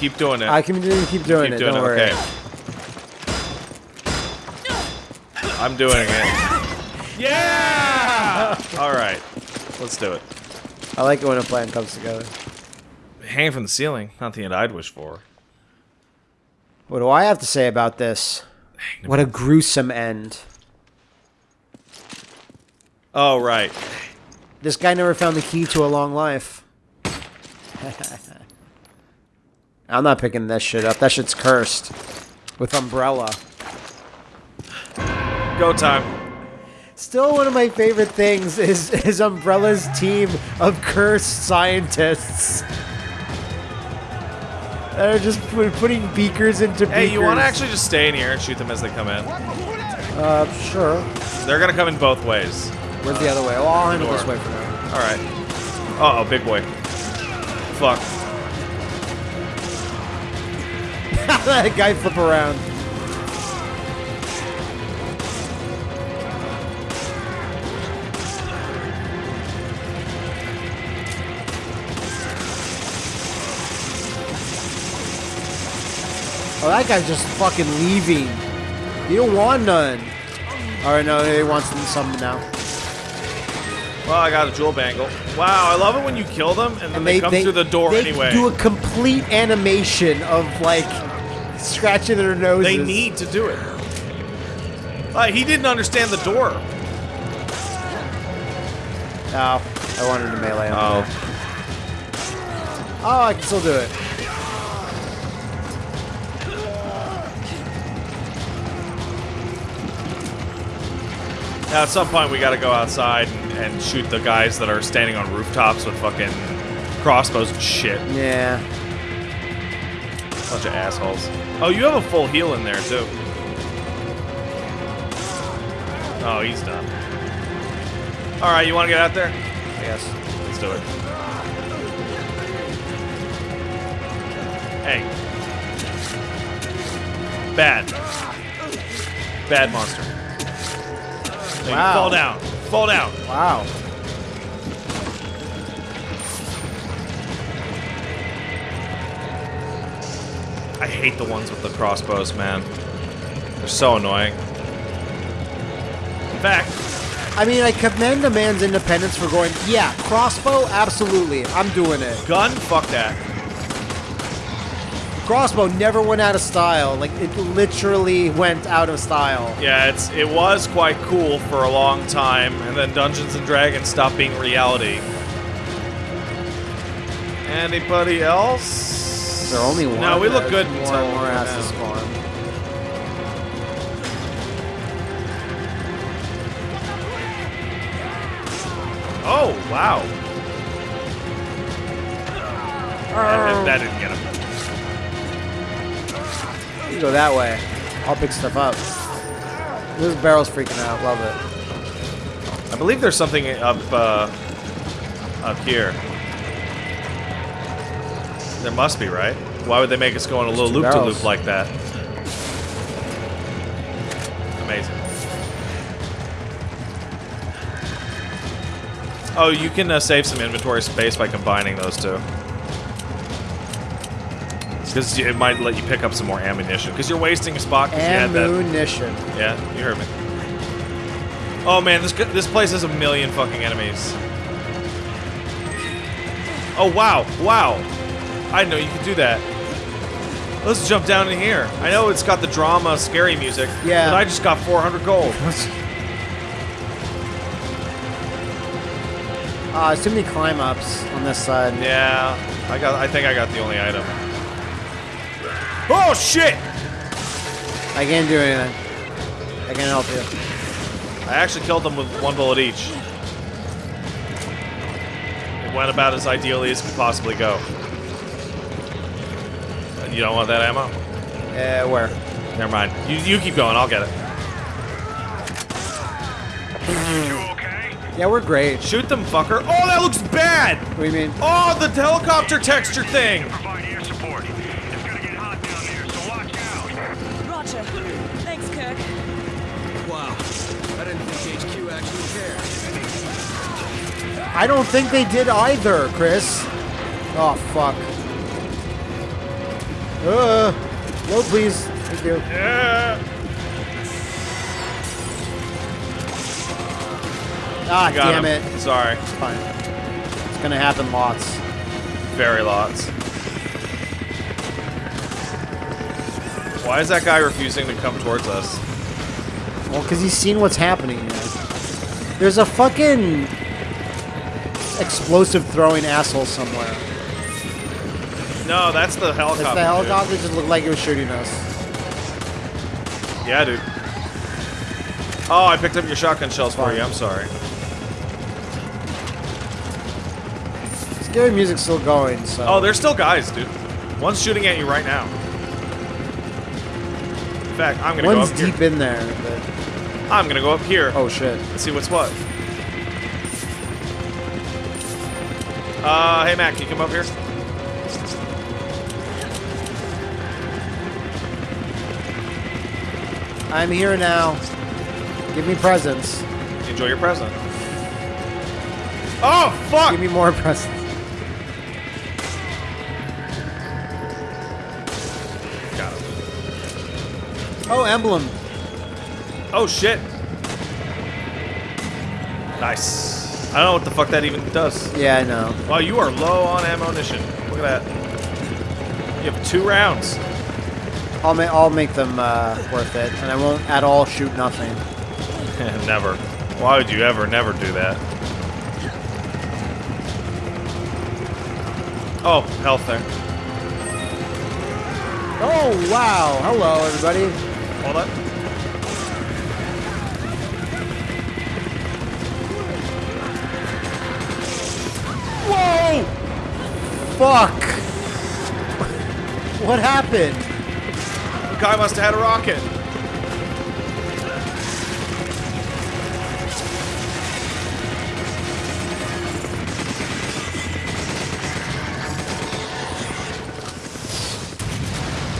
Keep doing it. I can keep doing Keep it. doing don't it. worry. Okay. I'm doing it. Yeah! All right. Let's do it. I like it when a plan comes together. Hanging from the ceiling. Not the end I'd wish for. What do I have to say about this? What a gruesome end. Oh, right. This guy never found the key to a long life. I'm not picking this shit up. That shit's cursed. With Umbrella. Go time. Still one of my favorite things is, is Umbrella's team of cursed scientists. That are just pu- putting beakers into beakers. Hey, you want to actually just stay in here and shoot them as they come in? Uh, sure. They're gonna come in both ways. Where's the other way? Oh, I'll handle this way for now. All right. Uh oh, big boy. Fuck. That guy flip around. Oh, that guy's just fucking leaving. You don't want none. Alright, no, he wants some now. Well, I got a jewel bangle. Wow, I love it when you kill them and then they, come through the door they anyway. do a complete animation of like scratching their noses. They need to do it. Uh, he didn't understand the door. Oh, I wanted to melee him. Oh. Oh, I can still do it. Now, at some point, we gotta go outside and, and shoot the guys that are standing on rooftops with fucking crossbows and shit. Yeah. Bunch of assholes. Oh, you have a full heal in there, too. Oh, he's done. Alright, you wanna get out there? Guess. Let's do it. Hey. Bad. Bad monster. Wow. Fall down. Fall down. Wow. I hate the ones with the crossbows, man. They're so annoying. In fact, I mean, I commend a man's independence for going, yeah, crossbow, absolutely, I'm doing it. gun, fuck that. Crossbow never went out of style. Like, it literally went out of style. Yeah, it's it was quite cool for a long time, and then Dungeons and Dragons stopped being reality. Anybody else? Is there only one? No, we look good More more has to spawn. Oh wow! That, that didn't get him. You go that way. I'll pick stuff up. This barrel's freaking out. Love it. I believe there's something up uh, up here. There must be, right? Why would they make us go on a little loop to barrels. loop like that? Amazing. Oh, you can uh, save some inventory space by combining those two. Because it might let you pick up some more ammunition. Because you're wasting a spot. 'cause you had that. Ammunition. Yeah, you heard me. Oh man, this this place has a million fucking enemies. Oh wow, wow! I didn't know you could do that. Let's jump down in here. I know it's got the drama, scary music. Yeah. But I just got 400 gold. Ah, there's too many climb ups on this side. Yeah, I got. I think I got the only item. Oh shit! I can't do anything. I can't help you. I actually killed them with one bullet each. It went about as ideally as could possibly go. And You don't want that ammo? Uh, where? Never mind. You, you keep going. I'll get it. Yeah, we're great. Shoot them, fucker. Oh, that looks bad. What do you mean? Oh, the helicopter texture thing. Provide air support. It's gonna get hot down there, so watch out. Roger. Thanks, Kirk. Wow. I didn't think HQ actually cared. I don't think they did either, Chris. Oh, fuck. Uh, low, please. Thank you. Yeah. Ah, Got damn him. it. Sorry. It's fine. It's gonna happen lots. Very lots. Why is that guy refusing to come towards us? Well, because he's seen what's happening here. There's a fucking explosive throwing asshole somewhere. No, that's the It's helicopter. the dude. helicopter just looked like it was shooting us. Yeah, dude. Oh, I picked up your shotgun shells for you. I'm sorry. Scary music's still going, so. Oh, there's still guys, dude. One's shooting at you right now. In fact, I'm gonna One's go up deep here. in there, but. I'm gonna go up here. Oh shit. Let's see what's what. Uh, hey Mac, can you come up here? I'm here now. Give me presents. Enjoy your present. Oh, fuck! Give me more presents. Got him. Oh, emblem. Oh, shit. Nice. I don't know what the fuck that even does. Yeah, I know. Wow, you are low on ammunition. Look at that. You have two rounds. I'll, ma- I'll make them uh, worth it, and I won't at all shoot nothing. never. Why would you ever never do that? Oh, health there. Oh, wow. Hello, everybody. Hold on. Whoa! Fuck! What happened? Guy must have had a rocket.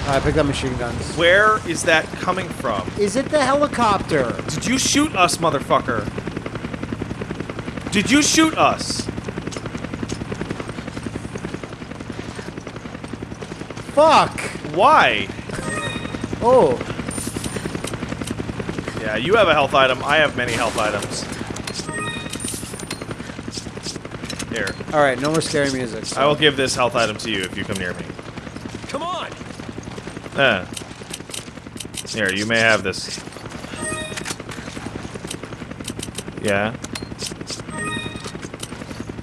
I picked up machine guns. Where is that coming from? Is it the helicopter? Did you shoot us, motherfucker? Did you shoot us? Fuck! Why? Oh, Yeah, you have a health item. I have many health items. Here. alright, no more scary music. so- I will give this health item to you if you come near me. Come on! Eh. Here, you may have this. Yeah.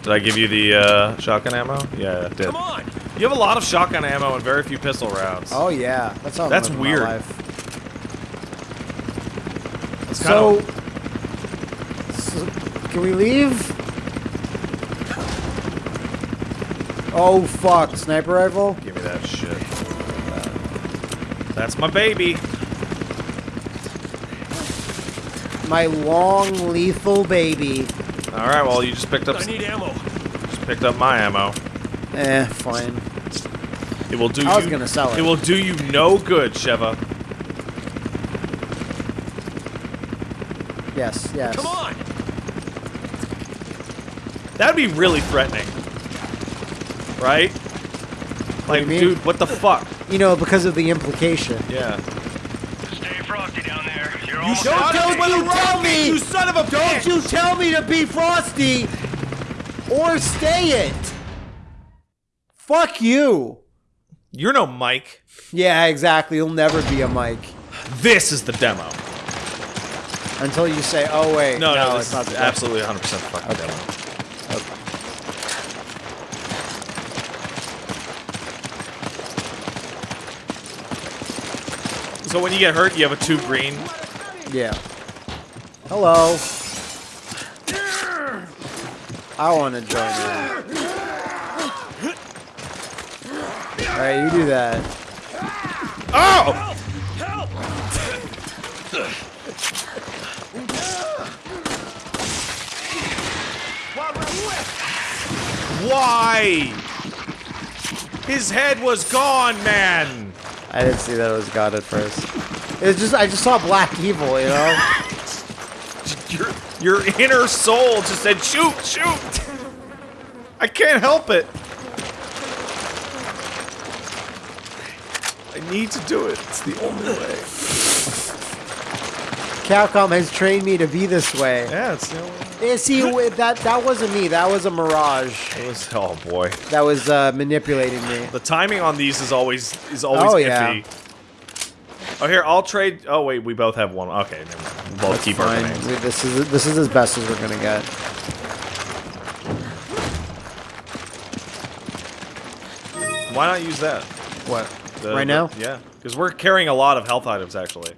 Did I give you the uh, shotgun ammo? Yeah, I did. Come on! You have a lot of shotgun ammo and very few pistol rounds. Oh, yeah. That's how That's I'm my weird. life. It's So, kinda- so, can we leave? Oh, fuck. Sniper rifle? give me that shit. That's my baby. My long, lethal baby. All right, well, you just picked up I need ammo. just picked up my ammo. Eh, fine. It will do I was you. gonna sell it. It will do you no good, Sheva. Yes, yes. Come on! That'd be really threatening. Right? Like, you dude, what the fuck? You know, because of the implication. Yeah. Stay frosty down there. You're almost Don't out. you tell me! You son of a Don't you tell me to be frosty or stay it. Fuck you. You're no Mike. Yeah, exactly. You'll never be a Mike This is the demo. until you say, "Oh wait, No, no, it's not absolutely 100% fucking Okay. demo. So when you get hurt, you have a two green. Yeah. Hello. I want to join you. All right, you do that. Oh! Help! Help! Why? His head was gone, man. I didn't see that it was God at first. It's just I just saw Black Evil, you know. Your your inner soul just said, "Shoot, shoot." I can't help it. Need to do it. It's the only way. Capcom has trained me to be this way. Yeah, it's the only way. Yeah, see, that that wasn't me. That was a mirage. It was oh boy. That was uh, manipulating me. The timing on these is always is always Oh, iffy. yeah. Oh here, I'll trade. Oh wait, we both have one. Okay, never mind. We'll both keep our Fine. grenades. We- This is this is as best as we're gonna get. Why not use that? What? The- right the- now? yeah, because we're carrying a lot of health items actually.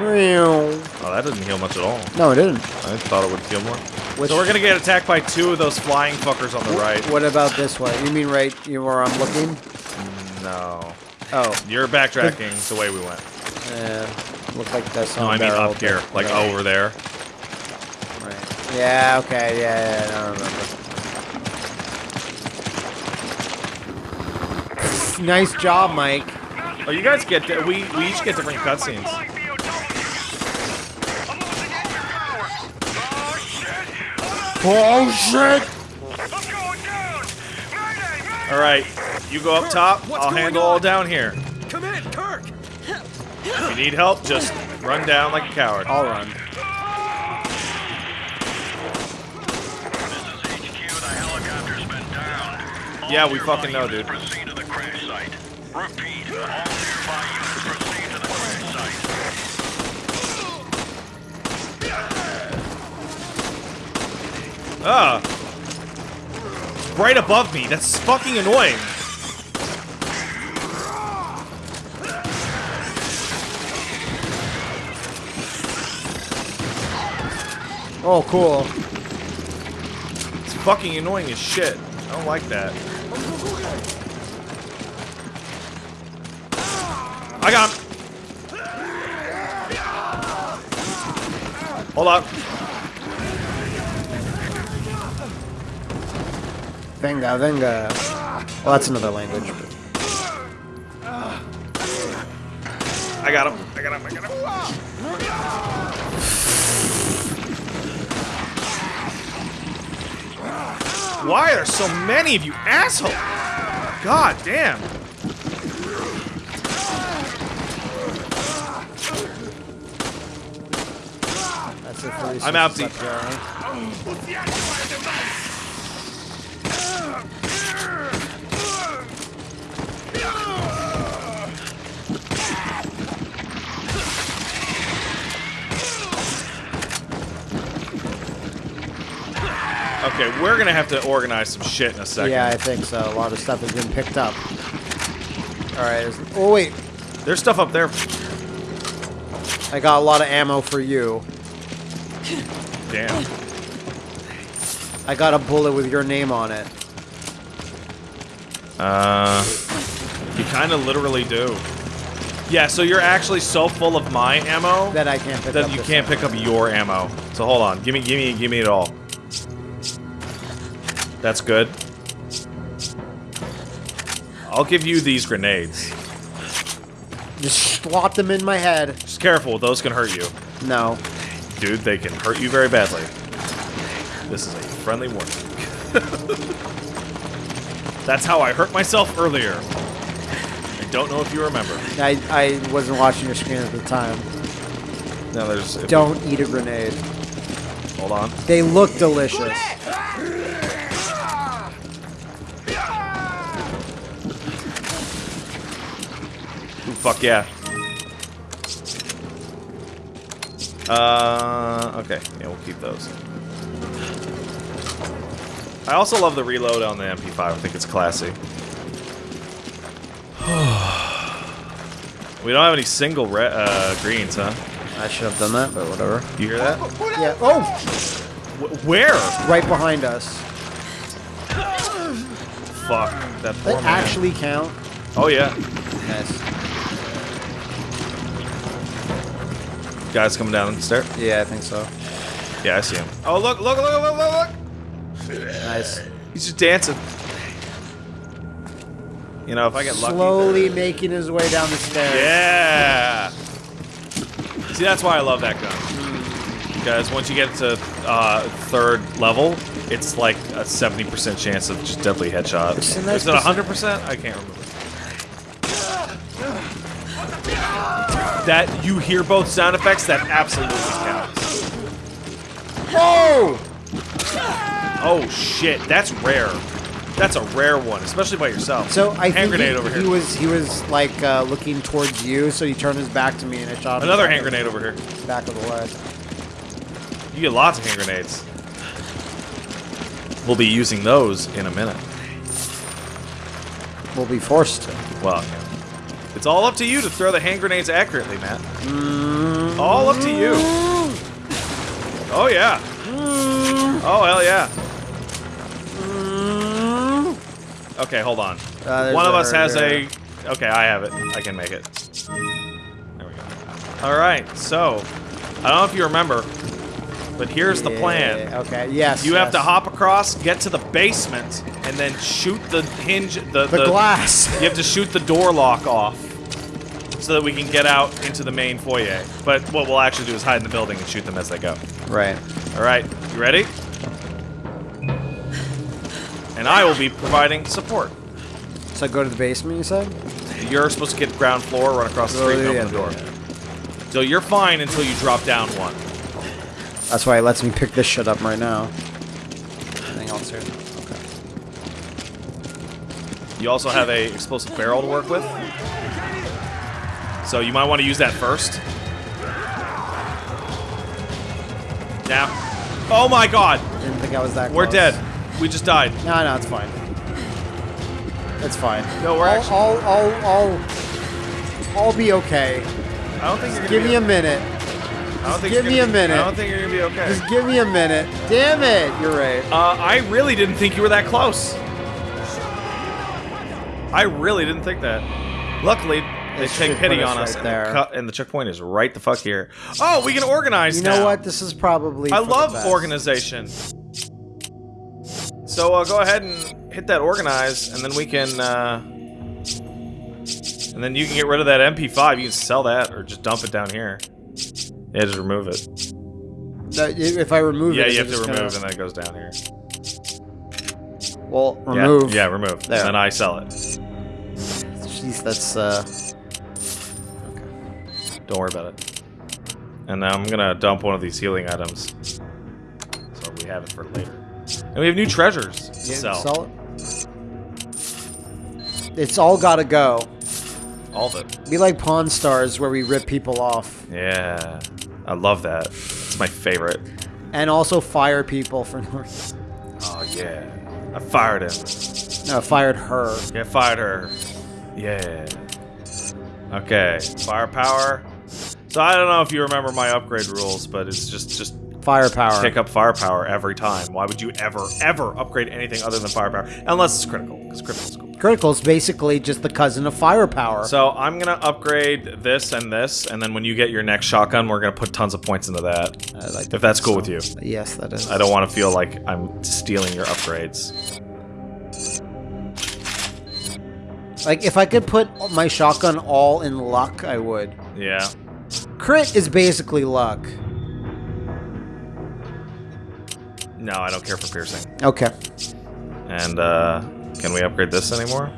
Oh, that doesn't heal much at all. No, it didn't. I thought it would heal more. Which- So we're gonna get attacked by two of those flying fuckers on the right. What about this way? You mean right you where I'm looking? No, Oh, you're backtracking the way we went. yeah. Look like that's No, I mean up here, like whatever. over there. Right. Yeah. Okay. Yeah. Yeah. I don't remember. Nice job, Mike. Oh, you guys get di- we we each get different cutscenes. Oh shit! All right, you go up top. what's I'll handle on? all down here. Come in, Kirk! If you need help, just run down like a coward. I'll run. Yeah, we fucking know, dude. Repeat, all nearby units proceed to the crash site. Ah. Right above me. That's fucking annoying. Oh, cool. It's fucking annoying as shit. I don't like that. I got him. Hold up. Venga, venga. Well, that's another language. I got him. I got him. I got him. Why are there so many of you assholes? God damn. That's it for I'm up there. Okay, we're gonna have to organize some shit in a second. Yeah, I think so. A lot of stuff has been picked up. All right. Oh wait, There's stuff up there. I got a lot of ammo for you. Damn. I got a bullet with your name on it. Uh, you kind of literally do. Yeah, so you're actually so full of my ammo That I can't pick that up. you can't pick up your ammo. So hold on, give me, give me, give me it all. That's good. I'll give you these grenades. Just slot them in my head. Just careful, those can hurt you. No. Dude, they can hurt you very badly. This is a friendly warning. That's how I hurt myself earlier. I don't know if you remember. I, I wasn't watching your screen at the time. Now there's. Don't eat a grenade. Hold on. They look delicious. Fuck yeah. Uh, okay. Yeah, we'll keep those. I also love the reload on the MP5. I think it's classy. we don't have any single re uh, greens, huh? I should have done that, but whatever. You hear that? Yeah. Oh, Wh- where? right behind us. Fuck. That poor That man. actually count. Oh, yeah. Nice. Guys coming down the stair. Yeah, I think so. Yeah, I see him. Oh, look, look, look, look, look, look! Nice. He's just dancing. You know, if I get lucky. Slowly making his way down the stairs. Yeah. See, that's why I love that gun. Because once you get to uh, third level, it's like a 70% chance of just deadly headshot. It's a nice Is it 100%? I can't remember. That you hear both sound effects, that absolutely counts. Oh! Oh shit, that's rare. That's a rare one, especially by yourself. So I hand think grenade he, over he was he was like uh, looking towards you, so he turned his back to me and I shot him Another hand grenade over here. back of the leg. You get lots of hand grenades. We'll be using those in a minute. We'll be forced to. Well, it's all up to you to throw the hand grenades accurately, Matt. All up to you. Oh yeah. Oh hell yeah. Okay, hold on. Uh, One of us has a. Okay, I have it. I can make it. There we go. All right. So, I don't know if you remember, but here's the plan. Yeah, Okay. Yes. You have to hop across, get to the basement, and then shoot the hinge. The, the, glass. You have to shoot the door lock off so that we can get out into the main foyer. But what we'll actually do is hide in the building and shoot them as they go. right. All right, you ready? And I will be providing support. So go to the basement. You said. You're supposed to get ground floor, run across the Oh, street, and open the door. yeah, So you're fine until you drop down one. That's why it lets me pick this shit up right now. Anything else here? Okay. You also have a explosive barrel to work with. So you might want to use that first. Now. Oh my god! Didn't think I was that. We're close. dead. We just died. No, no, it's fine. It's fine. No, we're I'll, actually- I'll, I'll, I'll, I'll be okay. I don't think you're gonna Give be me a minute. I give me a be- minute. I don't think you're gonna be okay. Just give me a minute. Damn it! You're right. Uh, I really didn't think you were that close. I really didn't think that. Luckily, they It take pity us on us, right and, there. the and the checkpoint is right the fuck here. Oh, we can organize You know now. what? This is probably. I love organization. So uh, go ahead and hit that organize, and then we can. Uh, and then you can get rid of that MP5. You can sell that, or just dump it down here. Yeah, just remove it. That- If I remove it. yeah, it, you have to it remove, gonna- and then it goes down here. Well, remove. Yeah, remove. There. And then I sell it. Jeez, that's uh. Don't worry about it. And now I'm gonna dump one of these healing items. So we have it for later. And we have new treasures to Yeah, sell. sell it. It's all gotta go. All of it. Be like Pawn Stars, where we rip people off, Yeah. I love that. It's my favorite. and also fire people for no reason. Oh yeah. I fired him. No, I fired her. Yeah, fired her. Yeah. Okay. Firepower. So I don't know if you remember my upgrade rules, but it's just just Firepower. pick up firepower every time. Why would you ever, ever upgrade anything other than firepower? Unless it's critical, because critical is cool. Critical is basically just the cousin of firepower. So I'm gonna upgrade this and this, and then when you get your next shotgun, we're gonna put tons of points into that. I like If that's cool so. with you. Yes, that is. I don't want to feel like I'm stealing your upgrades. Like, if I could put my shotgun all in luck, I would. Yeah. Crit is basically luck. No, I don't care for piercing. Okay. And uh, can we upgrade this anymore?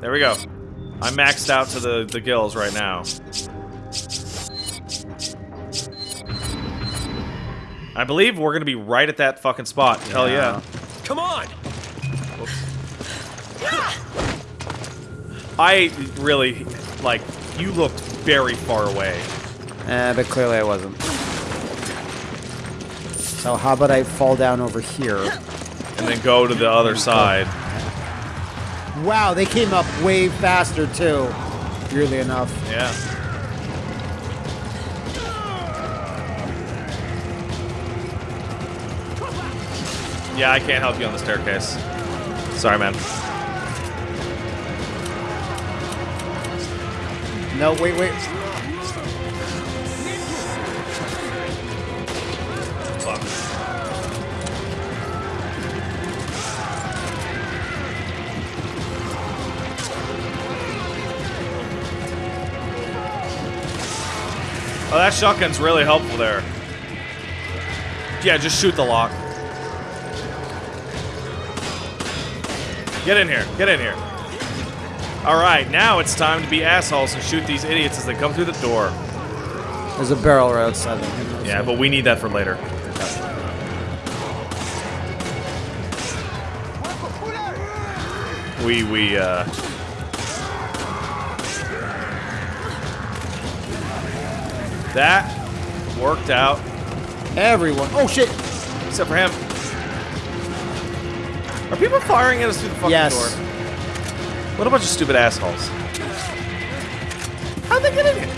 There we go. I'm maxed out to the, the gills right now. I believe we're gonna be right at that fucking spot. Hell yeah. Come on! I really, like, you looked very far away. Eh, but clearly I wasn't. So how about I fall down over here? And then go to the other side. Wow, they came up way faster too. Weirdly enough. Yeah. Yeah, I can't help you on the staircase. Sorry, man. No, wait, wait. Oh, that shotgun's really helpful there. Yeah, just shoot the lock. Get in here. Get in here. All right, now it's time to be assholes and shoot these idiots as they come through the door. There's a barrel right outside the window. Yeah, but we need that for later. We we uh That worked out Everyone. Oh shit! except for him. Are people firing at us through the fucking Yes. door? What a bunch of stupid assholes. How'd they get in here?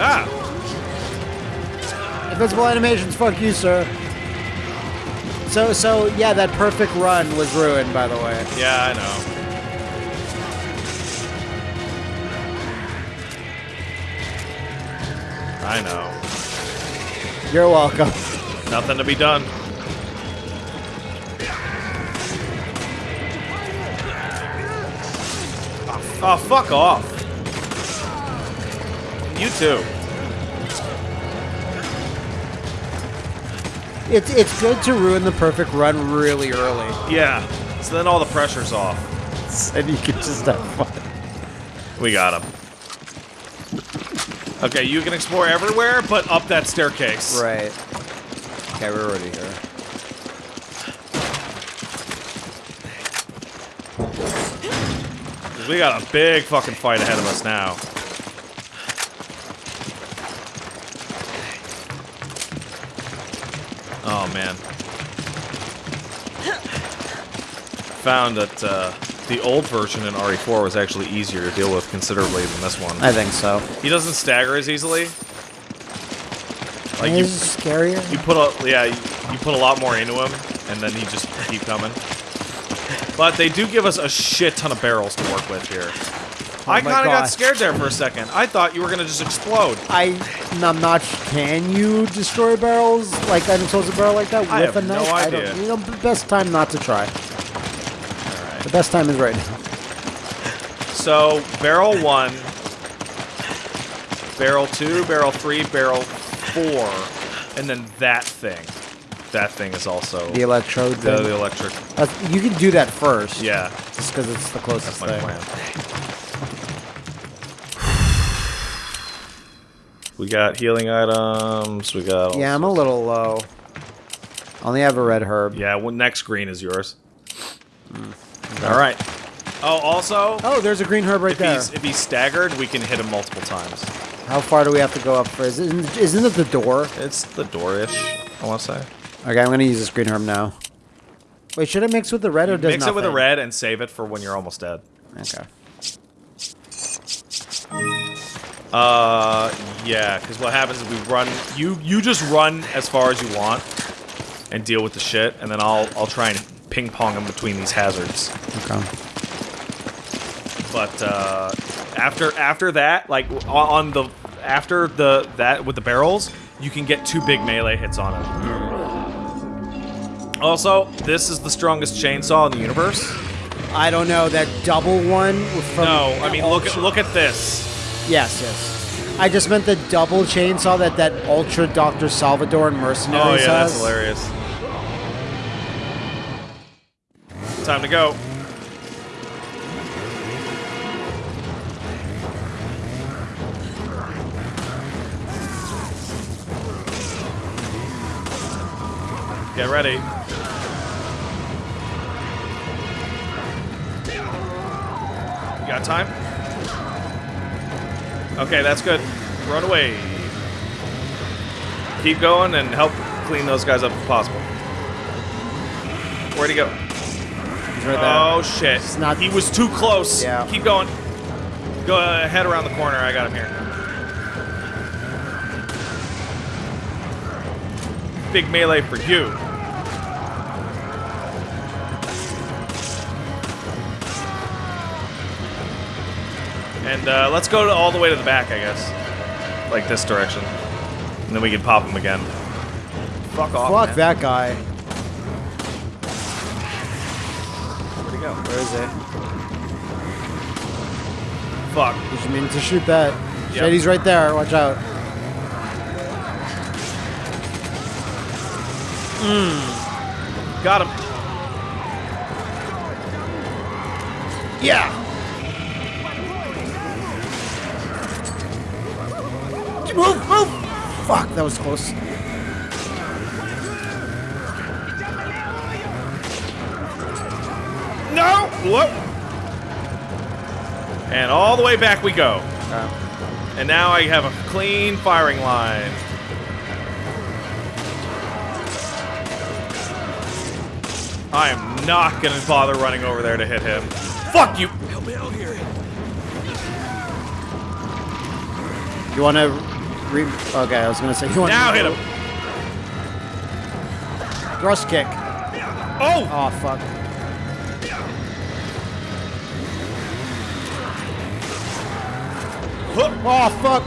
Ah! Invincible animations. Fuck you, sir. So so yeah, that perfect run was ruined. By the way. Yeah, I know. I know. You're welcome. Nothing to be done. Oh, fuck off. You too. It's it's good to ruin the perfect run really early, Yeah. So then all the pressure's off. and you can just have fun. We got him. Okay, you can explore everywhere, but up that staircase. Right. Okay, we're already here. We got a big fucking fight ahead of us now. Oh man. Found that uh, the old version in RE4 was actually easier to deal with considerably than this one. I think so. He doesn't stagger as easily. Like you, Is scarier? you put a yeah, you, you put a lot more into him, and then he just keep coming. But they do give us a shit ton of barrels to work with here. Oh I Oh my kind of got scared there for a second. I thought you were gonna just explode. I, I'm not. Can you destroy barrels like unexplosive barrel like that I with have a no knife? I idea. don't. You know, best time not to try. The best time is right now. So barrel one, barrel two, barrel three, barrel four, and then that thing. That thing is also The electrode the, thing. the electric. That's- you can do that first. Yeah, Just because it's the closest that's my thing. plan. We got healing items. We got. Yeah, I'm a little low. Only have a red herb. Yeah, well, next green is yours. Mm. All right. Oh, also, Oh, there's a green herb right if there. he's if he's staggered, we can hit him multiple times. How far do we have to go up for? Is it, isn't it the door? It's the door-ish, I want to say. Okay, I'm gonna use this green herb now. Wait, should I mix with the red or does not Mix it with the red and save it for when you're almost dead. Okay. Uh, yeah, because what happens is we run. You you just run as far as you want, and deal with the shit, and then I'll I'll try and ping pong them between these hazards. Okay. But uh, after after that, like on- on the after the that with the barrels, you can get two big melee hits on it. Also, this is the strongest chainsaw in the universe. I don't know that double one from. No, I mean look at look at this. Yes, yes. I just meant the double chainsaw that that Ultra Doctor Salvador and Oh Mercenaries yeah, that's hilarious. Time to go. Get ready. You got time? Okay, that's good. Run away. Keep going and help clean those guys up if possible. Where'd he go? He's right there. Oh shit! It's not- he was too close. Yeah. Keep going. Go uh, head around the corner. I got him here. Big melee for you. And uh, let's go all the way to the back, I guess. Like this direction. And then we can pop him again. Fuck off. Fuck man. that guy. Where'd he go? Where is it? fuck. Did you mean to shoot that? Yep. Shady's right there. Watch out. Hmm. Got him. Yeah. Move, move. Fuck, that was close. No! Whoop! And all the way back we go. Uh. And now I have a clean firing line. I am not gonna bother running over there to hit him. Fuck you! Help me out here. You want to re? Okay, I was gonna say you wanna- Now hit him! Thrust kick. Oh! Oh fuck. Oh fuck.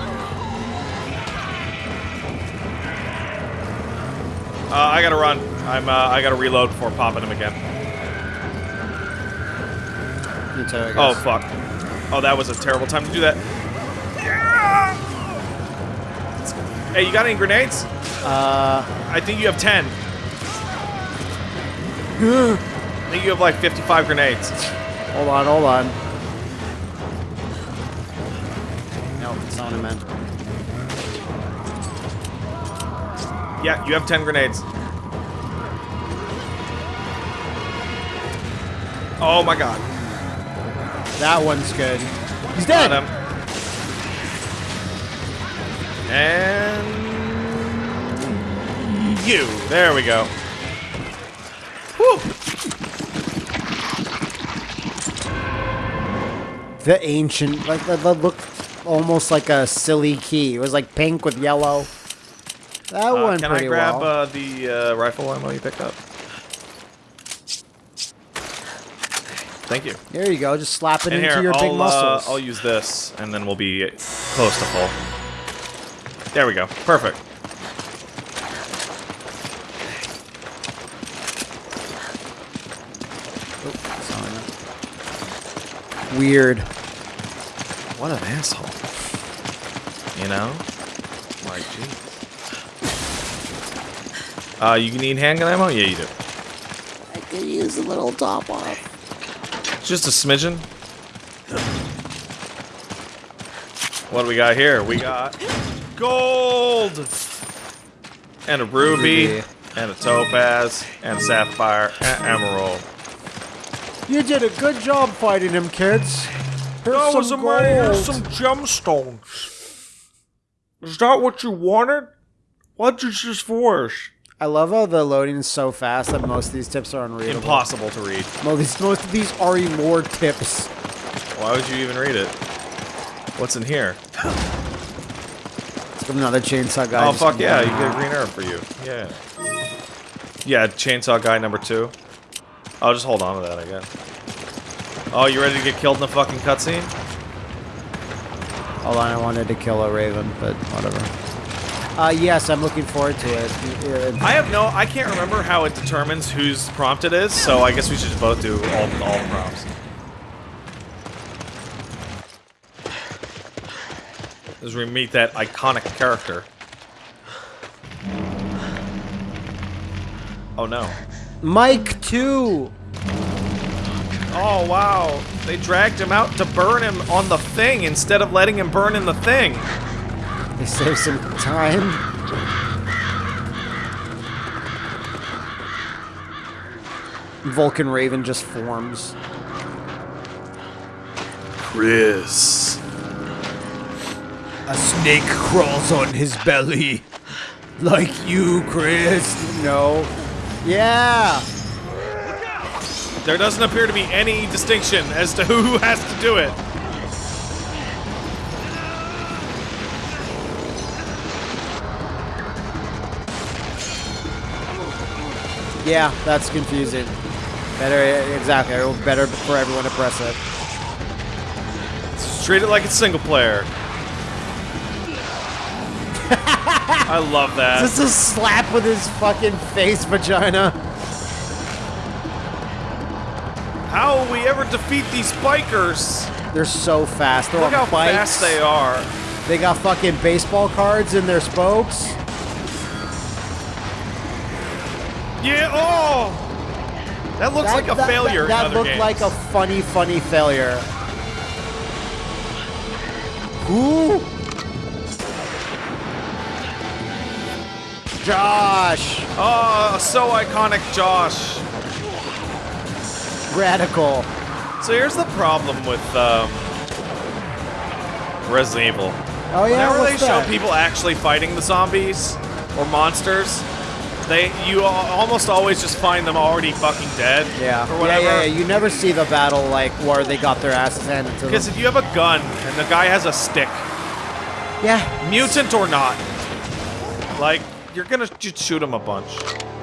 Uh, I gotta run. I'm. Uh, I gotta reload before popping him again. Too, Oh fuck! Oh, that was a terrible time to do that. Hey, you got any grenades? Uh, I think you have 10. I think you have like 55 grenades. hold on, hold on. No, it's not what I meant. Yeah, you have 10 grenades. Oh my god. That one's good. He's Got dead. him. And you. There we go. Whew. The ancient, like looked almost like a silly key. It was like pink with yellow. That Uh, one can I grab well. uh, the uh, rifle ammo you picked up? Thank you. there you go. Just slap it And into here, your big I'll, uh, muscles. I'll use this, and then we'll be close to full. There we go. Perfect. Weird. What an asshole. You know? Like, jeez. Uh, you need handgun ammo? Yeah, you do. I could use a little top off. Just a smidgen. What do we got here? We got gold! And a ruby, Ruby. and a topaz, and a sapphire, and emerald. You did a good job fighting him, kids. Here's some gold. gemstones. Is that what you wanted? What is this just for? I love how the loading is so fast that most of these tips are unreadable. Impossible to read. Most, most of these are more tips. Why would you even read it? What's in here? It's another chainsaw guy. oh fuck yeah, you get a green herb for you. Yeah. Yeah, chainsaw guy number two. I'll just hold on to that, I guess. Oh, you ready to get killed in the fucking cutscene? Hold on, I wanted to kill a raven, but whatever. Uh, yes, I'm looking forward to it. Uh, I have no, I can't remember how it determines whose prompt it is, so I guess we should both do all, all the prompts. As we meet that iconic character. Oh no. Mike 2! Oh wow. They dragged him out to burn him on the thing instead of letting him burn in the thing. They save some time. Vulcan Raven just forms. Chris. A snake crawls on his belly. Like you, Chris. No. Yeah. There doesn't appear to be any distinction as to who has to do it. Yeah, that's confusing. Better, exactly. Better for everyone to press it. Just treat it like it's single player. I love that. Just a slap with his fucking face vagina. How will we ever defeat these bikers? They're so fast. They're Look how bikes. fast they are. They got fucking baseball cards in their spokes. Yeah. Oh. That looks like a that- failure. That, that looked games. like a funny, funny failure. Ooh. Josh, Oh, so iconic, Josh. Radical. So here's the problem with um, Resident Evil. Oh yeah, Whenever they what's show that? people actually fighting the zombies or monsters, they you almost always just find them already fucking dead. Yeah. Or yeah, whatever. yeah, yeah. You never see the battle like where they got their asses handed to them. Because if you have a gun and the guy has a stick, Yeah. mutant or not, like you're gonna just shoot him a bunch.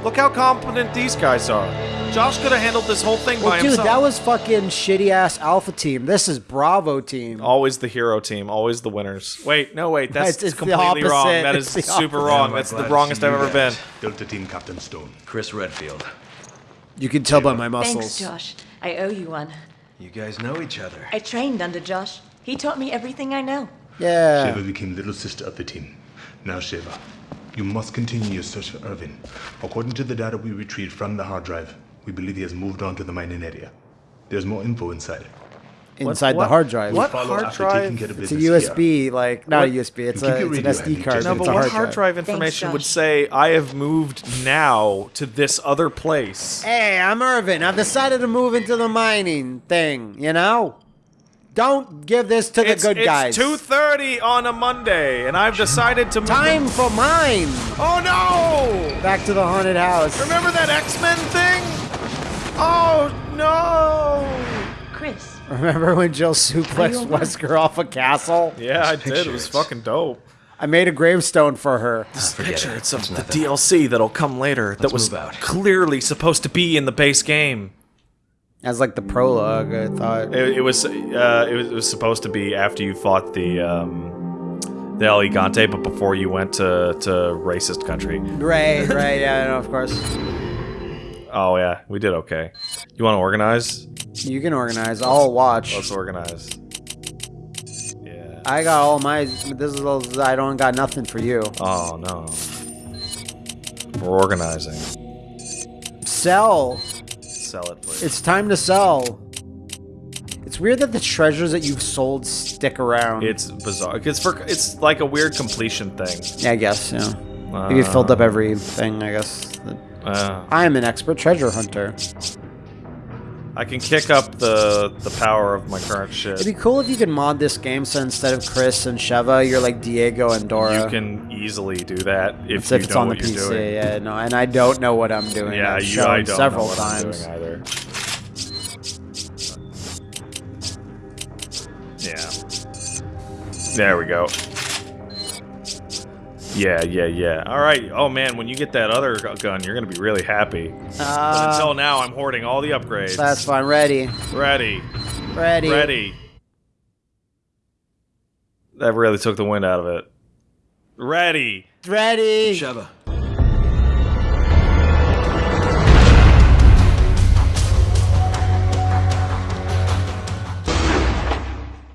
Look how competent these guys are. Josh could have handled this whole thing by Well, dude, himself. that was fucking shitty ass Alpha Team. This is Bravo Team. Always the hero team, always the winners. Wait, no, wait, that's It's- it's completely wrong. opposite. That It's super wrong. That's the wrongest I've ever been. guys. Delta Team Captain Stone. Chris Redfield. You can tell by my muscles. Thanks, Josh. I owe you one. You guys know each other. I trained under Josh. He taught me everything I know. Yeah. Sheva became little sister of the team. Now, Sheva, you must continue your search for Irving. According to the data we retrieved from the hard drive, we believe he has moved on to the mining area. There's more info inside. Inside what- the hard drive. what? Follow hard after drive? taking care of It's a business here. USB, like not What? a USB. It's a it's an SD card. No, but but it's what hard, hard drive information Josh. would say I have moved now to this other place? Hey, I'm Irving. I've decided to move into the mining thing. You know, don't give this to the It's, good it's guys. 2:30 on a Monday, and I've decided to move Time for mine. Oh no! Back to the haunted house. Remember that X-Men thing? Oh no! Chris, Remember when Jill suplexed Wesker off a castle? Yeah, I did. It was fucking dope. I made a gravestone for her. This Picture it. it's of the. DLC that'll come later. that Let's was clearly supposed to be in the base game. As like the prologue, I thought. It, it was uh, it was it was supposed to be after you fought the um, the El Gigante, but before you went to to racist country. Right, right, yeah, no, of course. Oh yeah, we did okay. You want to organize? You can organize. I'll watch. Let's organize. Yeah. I got all my. This is. all- I don't got nothing for you. Oh no. We're organizing. Sell. Sell it, please. It's time to sell. It's weird that the treasures that you've sold stick around. It's bizarre. It's for it's like a weird completion thing. yeah, I guess. Yeah. Maybe you filled up everything. I guess. Uh, I am an expert treasure hunter. I can kick up the the power of my current shit. It'd be cool if you could mod this game so instead of Chris and Sheva, you're like Diego and Dora. You can easily do that if you if it's on the PC. doing. Yeah, no, and I don't know what I'm doing. Yeah, I've you, I don't several know what times. I'm doing either. Yeah. There we go. Yeah, yeah, yeah. All right. Oh man, when you get that other gun, you're gonna be really happy. But Uh, until now, I'm hoarding all the upgrades. that's fine. Ready, ready, ready, ready. That really took the wind out of it. Ready. ready. Sheva,